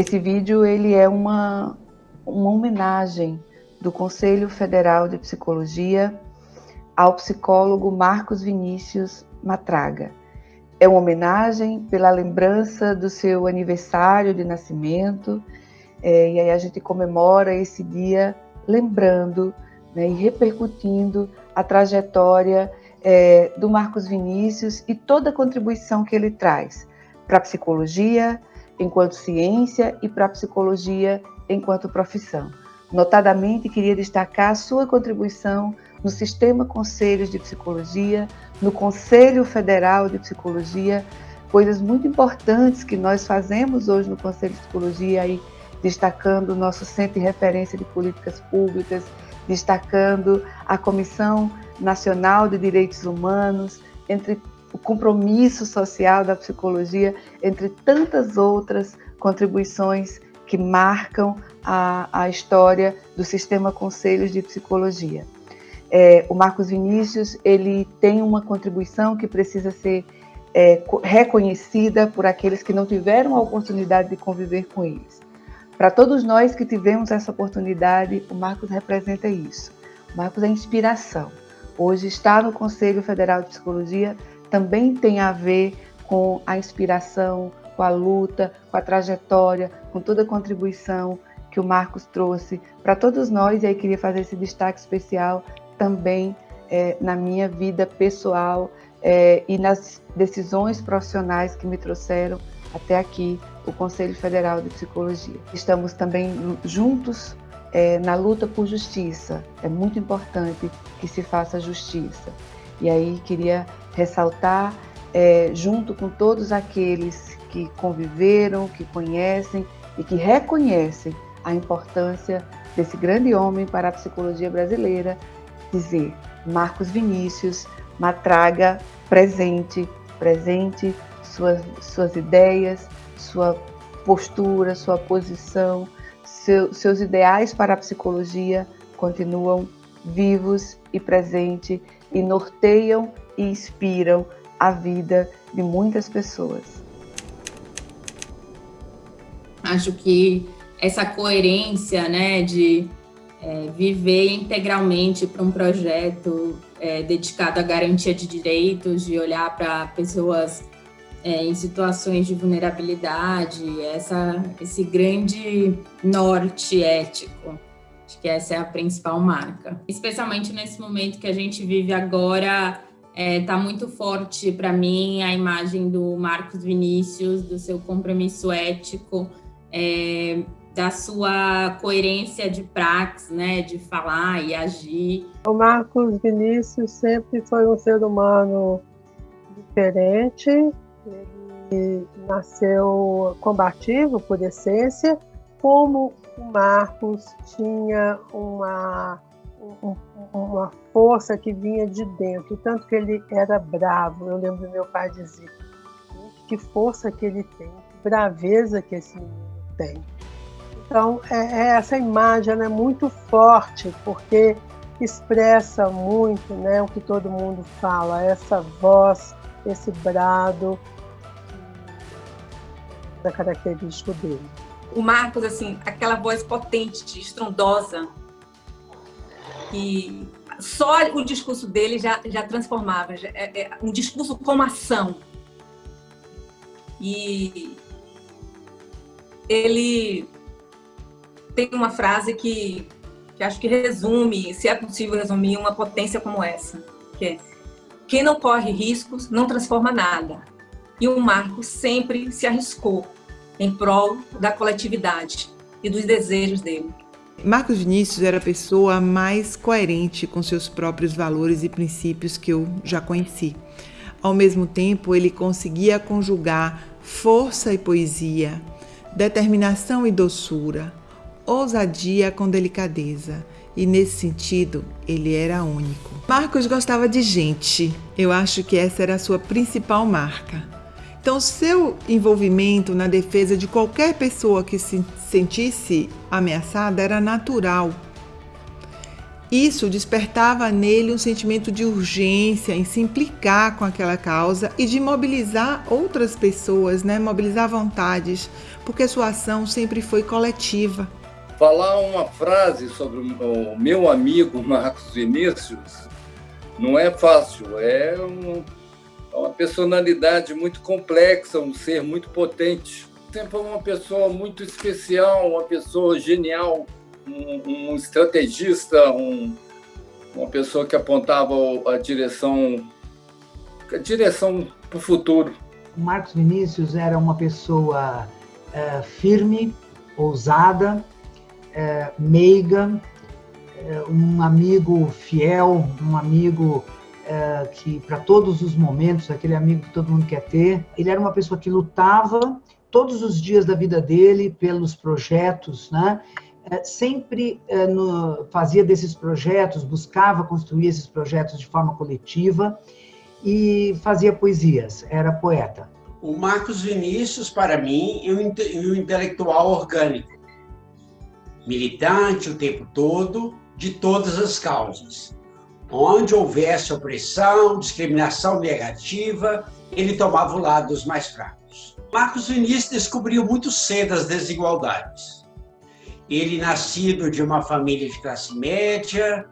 Esse vídeo ele é uma, uma homenagem do Conselho Federal de Psicologia ao psicólogo Marcos Vinícius Matraga. É uma homenagem pela lembrança do seu aniversário de nascimento, é, e aí a gente comemora esse dia lembrando né, e repercutindo a trajetória é, do Marcos Vinícius e toda a contribuição que ele traz para a psicologia enquanto ciência e para a psicologia enquanto profissão. Notadamente, queria destacar a sua contribuição no Sistema Conselhos de Psicologia, no Conselho Federal de Psicologia, coisas muito importantes que nós fazemos hoje no Conselho de Psicologia, aí, destacando o nosso Centro de Referência de Políticas Públicas, destacando a Comissão Nacional de Direitos Humanos, entre compromisso social da psicologia, entre tantas outras contribuições que marcam a, a história do sistema Conselhos de Psicologia. É, o Marcos Vinícius ele tem uma contribuição que precisa ser é, reconhecida por aqueles que não tiveram a oportunidade de conviver com eles. Para todos nós que tivemos essa oportunidade, o Marcos representa isso. O Marcos é inspiração. Hoje está no Conselho Federal de Psicologia também tem a ver com a inspiração, com a luta, com a trajetória, com toda a contribuição que o Marcos trouxe para todos nós. E aí queria fazer esse destaque especial também é, na minha vida pessoal é, e nas decisões profissionais que me trouxeram até aqui o Conselho Federal de Psicologia. Estamos também juntos é, na luta por justiça. É muito importante que se faça justiça. E aí queria ressaltar, é, junto com todos aqueles que conviveram, que conhecem e que reconhecem a importância desse grande homem para a psicologia brasileira, dizer Marcos Vinícius, Matraga, presente, presente, suas, suas ideias, sua postura, sua posição, seu, seus ideais para a psicologia continuam vivos e presentes e norteiam e inspiram a vida de muitas pessoas. Acho que essa coerência, né, de é, viver integralmente para um projeto é, dedicado à garantia de direitos, de olhar para pessoas é, em situações de vulnerabilidade, essa, esse grande norte ético. Acho que essa é a principal marca. Especialmente nesse momento que a gente vive agora, é, tá muito forte para mim a imagem do Marcos Vinícius, do seu compromisso ético, é, da sua coerência de praxis, né, de falar e agir. O Marcos Vinícius sempre foi um ser humano diferente, ele nasceu combativo por essência, como o Marcos tinha uma uma força que vinha de dentro, tanto que ele era bravo. Eu lembro meu pai dizer: que força que ele tem, que braveza que esse menino tem. Então, é, é, essa imagem é muito forte, porque expressa muito né, o que todo mundo fala, essa voz, esse brado da característica dele. O Marcos, assim, aquela voz potente, estrondosa, que só o discurso dele já, já transformava, já, é, é, um discurso com ação. E ele tem uma frase que, que acho que resume, se é possível resumir, uma potência como essa, que é quem não corre riscos não transforma nada. E o Marco sempre se arriscou em prol da coletividade e dos desejos dele. Marcos Vinícius era a pessoa mais coerente com seus próprios valores e princípios que eu já conheci. Ao mesmo tempo, ele conseguia conjugar força e poesia, determinação e doçura, ousadia com delicadeza. E nesse sentido, ele era único. Marcos gostava de gente. Eu acho que essa era a sua principal marca. Então, seu envolvimento na defesa de qualquer pessoa que se sentisse ameaçada era natural. Isso despertava nele um sentimento de urgência em se implicar com aquela causa e de mobilizar outras pessoas, né? mobilizar vontades, porque sua ação sempre foi coletiva. Falar uma frase sobre o meu amigo Marcos Vinícius não é fácil, é um, uma personalidade muito complexa, um ser muito potente. Sempre foi uma pessoa muito especial, uma pessoa genial, um, um estrategista, um, uma pessoa que apontava a direção, a direção para o futuro. O Marcos Vinícius era uma pessoa é, firme, ousada, é, meiga, é, um amigo fiel, um amigo é, que para todos os momentos, aquele amigo que todo mundo quer ter. Ele era uma pessoa que lutava todos os dias da vida dele pelos projetos, né? É, sempre é, fazia desses projetos, buscava construir esses projetos de forma coletiva e fazia poesias, era poeta. O Marcos Vinícius, para mim, é um intelectual orgânico, militante o tempo todo, de todas as causas. Onde houvesse opressão, discriminação negativa, ele tomava o lado dos mais fracos. Marcos Vinícius descobriu muito cedo as desigualdades. Ele, nascido de uma família de classe média,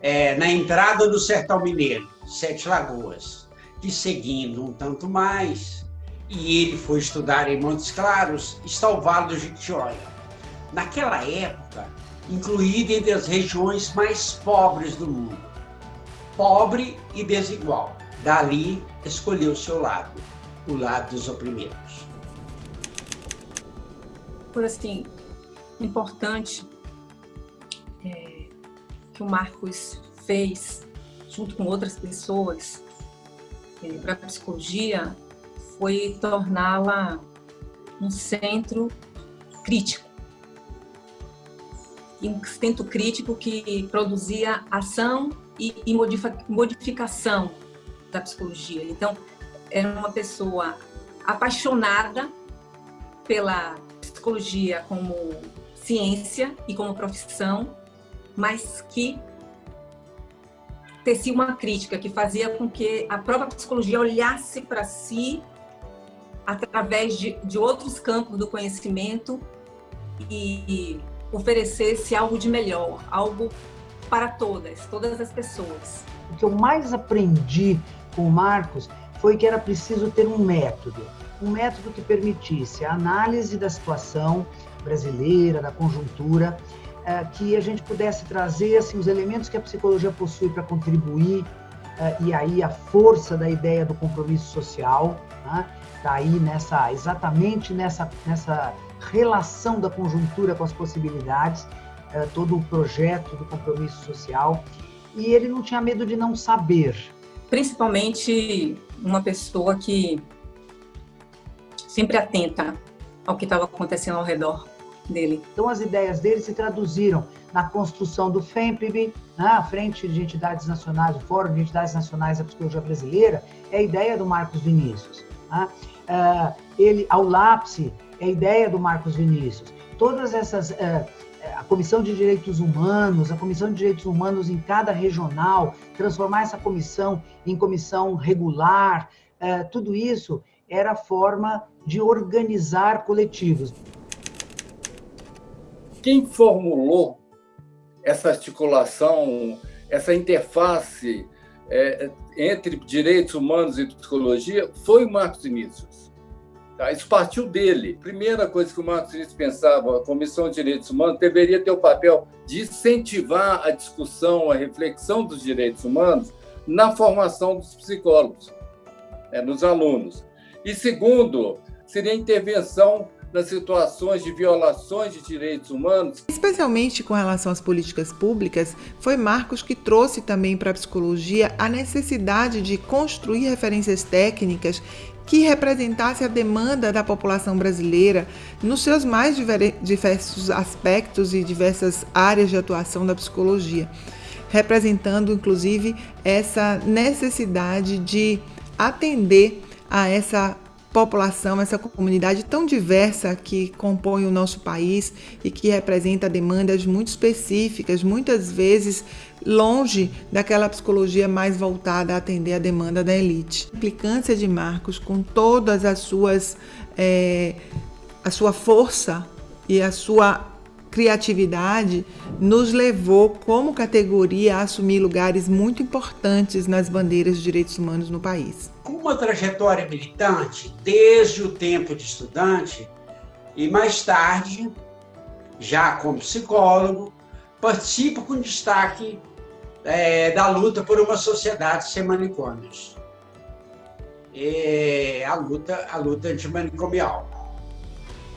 é, na entrada do Sertão Mineiro, Sete Lagoas, e seguindo um tanto mais, e ele foi estudar em Montes Claros, está o Vale do Jequitinhonha. Naquela época, incluído entre as regiões mais pobres do mundo. Pobre e desigual. Dali, escolheu seu lado, o lado dos oprimidos. Por assim, importante é, que o Marcos fez, junto com outras pessoas, é, para a psicologia, foi torná-la um centro crítico um centro crítico que produzia ação e, e modificação da psicologia. Então, era uma pessoa apaixonada pela psicologia como ciência e como profissão, mas que tecia uma crítica que fazia com que a própria psicologia olhasse para si através de, de outros campos do conhecimento e oferecesse algo de melhor, algo para todas, todas as pessoas. O que eu mais aprendi com o Marcos foi que era preciso ter um método, um método que permitisse a análise da situação brasileira, da conjuntura, eh, que a gente pudesse trazer assim, os elementos que a psicologia possui para contribuir, eh, e aí a força da ideia do compromisso social, né? aí nessa, exatamente nessa, nessa relação da conjuntura com as possibilidades, eh, todo o projeto do compromisso social, e ele não tinha medo de não saber. Principalmente uma pessoa que sempre atenta ao que estava acontecendo ao redor dele. Então as ideias dele se traduziram na construção do FEMPB, na né, Frente de Entidades Nacionais, o Fórum de Entidades Nacionais da Psicologia Brasileira, é a ideia do Marcos Vinícius. Né? Uh, ele, ao lápis, é a ideia do Marcos Vinícius. Todas essas. A Comissão de Direitos Humanos, a Comissão de Direitos Humanos em cada regional, transformar essa comissão em comissão regular, é, tudo isso era forma de organizar coletivos. Quem formulou essa articulação, essa interface é, entre direitos humanos e psicologia foi o Marcos Vinícius. Tá? Isso partiu dele. Primeira coisa que o Marcos Vinícius pensava, a Comissão de Direitos Humanos deveria ter o papel de incentivar a discussão, a reflexão dos direitos humanos na formação dos psicólogos, né, dos alunos. E segundo, seria a intervenção nas situações de violações de direitos humanos. Especialmente com relação às políticas públicas, foi Marcos que trouxe também para a psicologia a necessidade de construir referências técnicas que representasse a demanda da população brasileira nos seus mais diversos aspectos e diversas áreas de atuação da psicologia, representando inclusive essa necessidade de atender a essa população, essa comunidade tão diversa que compõe o nosso país e que representa demandas muito específicas, muitas vezes longe daquela psicologia mais voltada a atender a demanda da elite. A implicância de Marcos com todas as suas é, a sua força e a sua criatividade nos levou como categoria a assumir lugares muito importantes nas bandeiras de direitos humanos no país. Com uma trajetória militante desde o tempo de estudante e mais tarde, já como psicólogo, participo com destaque é, da luta por uma sociedade sem manicômios. É a luta, a luta antimanicomial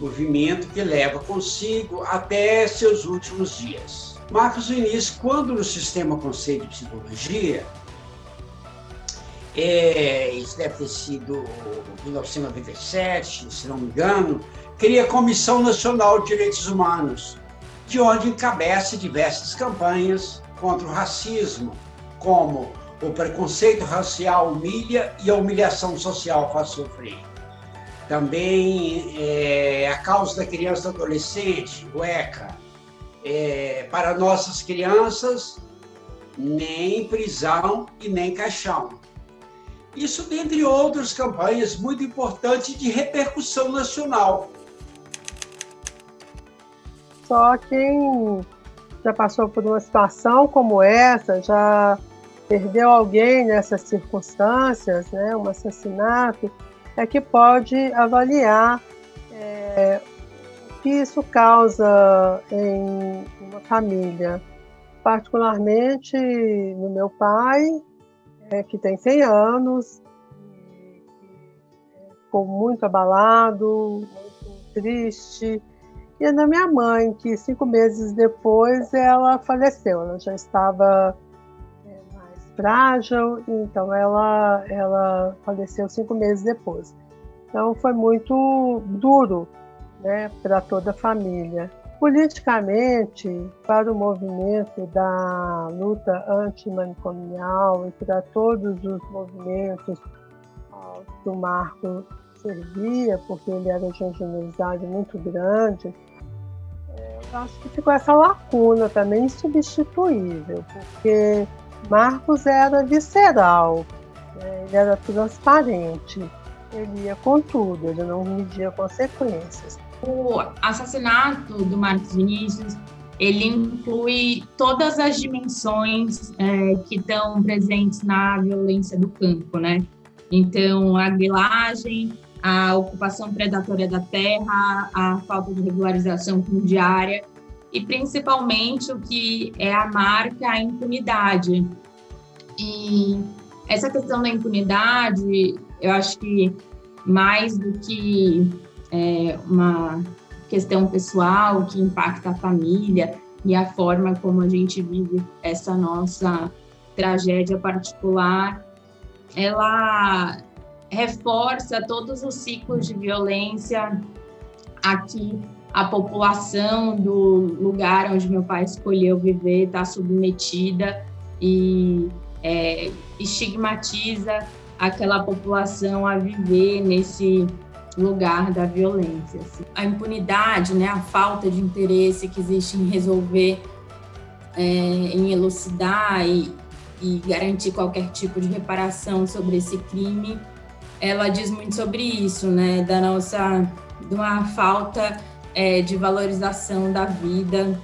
movimento que leva consigo até seus últimos dias. Marcos Vinícius, quando no Sistema Conselho de Psicologia, é, isso deve ter sido em 1997, se não me engano, cria a Comissão Nacional de Direitos Humanos, de onde encabeça diversas campanhas contra o racismo, como o preconceito racial humilha e a humilhação social faz sofrer. Também é, a causa da criança adolescente, o ECA. É, para nossas crianças, nem prisão e nem caixão. Isso dentre outras campanhas muito importantes de repercussão nacional. Só quem já passou por uma situação como essa, já perdeu alguém nessas circunstâncias, né, um assassinato, é que pode avaliar é, o que isso causa em uma família. Particularmente no meu pai, é, que tem 100 anos, e ficou muito abalado, muito triste, e na minha mãe, que cinco meses depois ela faleceu, ela já estava frágil, então ela, ela faleceu cinco meses depois. Então foi muito duro né, para toda a família. Politicamente, para o movimento da luta antimanicomial e para todos os movimentos que o Marco servia, porque ele era de uma generosidade muito grande, é, acho que ficou essa lacuna também insubstituível, porque Marcos era visceral, né? ele era transparente, ele ia com tudo, ele não media consequências. O assassinato do Marcos Vinícius ele inclui todas as dimensões é, que estão presentes na violência do campo, né? Então, a grilagem, a ocupação predatória da terra, a falta de regularização fundiária e principalmente o que é a marca a impunidade. E essa questão da impunidade, eu acho que mais do que é, uma questão pessoal que impacta a família e a forma como a gente vive essa nossa tragédia particular, ela reforça todos os ciclos de violência aqui a população do lugar onde meu pai escolheu viver está submetida e é, estigmatiza aquela população a viver nesse lugar da violência. Assim. A impunidade, né, a falta de interesse que existe em resolver, é, em elucidar e, e garantir qualquer tipo de reparação sobre esse crime, ela diz muito sobre isso, né, da nossa, de uma falta é, de valorização da vida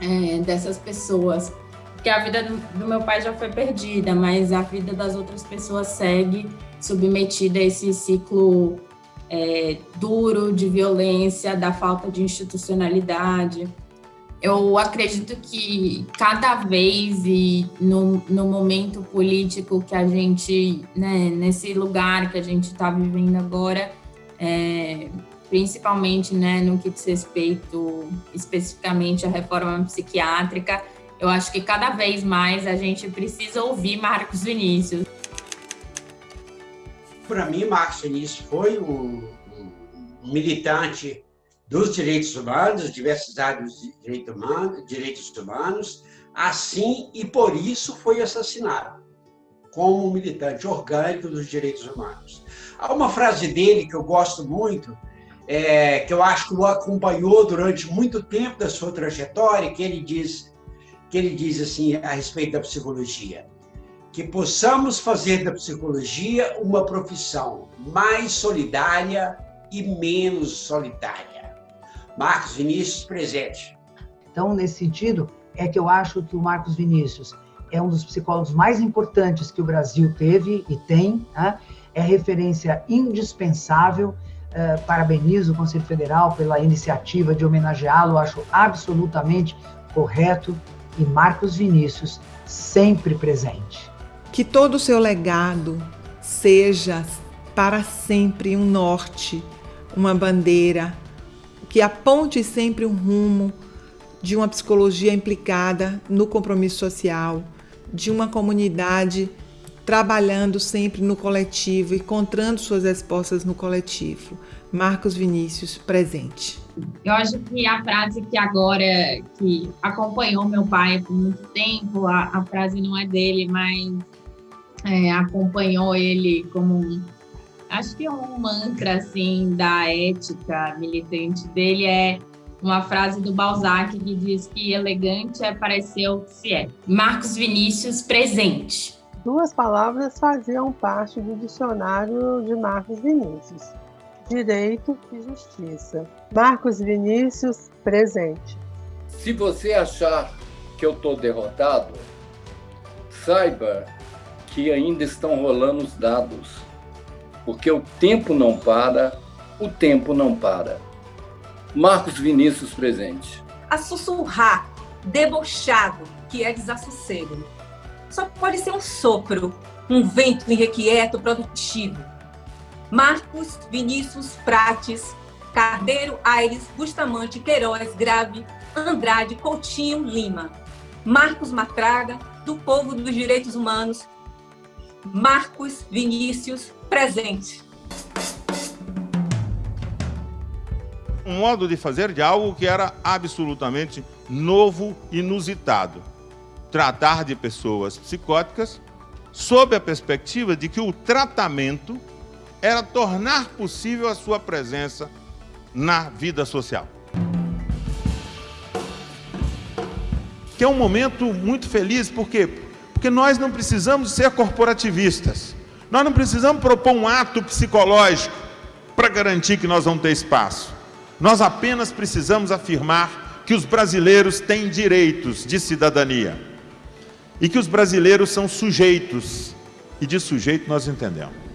é, dessas pessoas. Porque a vida do, do, meu pai já foi perdida, mas a vida das outras pessoas segue submetida a esse ciclo é, duro de violência, da falta de institucionalidade. Eu acredito que cada vez e no, no momento político que a gente, né, nesse lugar que a gente está vivendo agora, é, principalmente né, no que diz respeito especificamente à reforma psiquiátrica. Eu acho que cada vez mais a gente precisa ouvir Marcos Vinícius. Para mim, Marcos Vinícius foi um, um, militante dos direitos humanos, diversas áreas de direito humano, direitos humanos, assim e por isso foi assassinado. como militante orgânico dos direitos humanos. Há uma frase dele que eu gosto muito, é, que eu acho que o acompanhou durante muito tempo da sua trajetória, que ele diz, que ele diz assim a respeito da psicologia, que possamos fazer da psicologia uma profissão mais solidária e menos solitária. Marcos Vinícius, presente. Então, nesse sentido, é que eu acho que o Marcos Vinícius é um dos psicólogos mais importantes que o Brasil teve e tem, né? é referência indispensável. Uh, parabenizo o Conselho Federal pela iniciativa de homenageá-lo, acho absolutamente correto. E Marcos Vinícius, sempre presente. Que todo o seu legado seja para sempre um norte, uma bandeira, que aponte sempre um rumo de uma psicologia implicada no compromisso social, de uma comunidade trabalhando sempre no coletivo, encontrando suas respostas no coletivo. Marcos Vinícius, presente. Eu acho que a frase que agora, que acompanhou meu pai por muito tempo, a, a frase não é dele, mas é, acompanhou ele como acho que é um mantra assim da ética militante dele é uma frase do Balzac que diz que elegante é parecer o que se é. Marcos Vinícius, presente. Duas palavras faziam parte do dicionário de Marcos Vinícius: direito e justiça. Marcos Vinícius, presente. Se você achar que eu estou derrotado, saiba que ainda estão rolando os dados, porque o tempo não para, o tempo não para. Marcos Vinícius presente. A sussurrar, debochado, que é desassossego. Só pode ser um sopro, um vento irrequieto, produtivo. Marcos Vinícius Prates, Cardeiro Aires, Bustamante, Queiroz, Grave, Andrade, Coutinho, Lima. Marcos Matraga, do Povo dos Direitos Humanos. Marcos Vinícius, presente. um modo de fazer de algo que era absolutamente novo, inusitado. Tratar de pessoas psicóticas sob a perspectiva de que o tratamento era tornar possível a sua presença na vida social. Que é um momento muito feliz, por quê? Porque nós não precisamos ser corporativistas. Nós não precisamos propor um ato psicológico para garantir que nós vamos ter espaço. Nós apenas precisamos afirmar que os brasileiros têm direitos de cidadania e que os brasileiros são sujeitos, e de sujeito nós entendemos.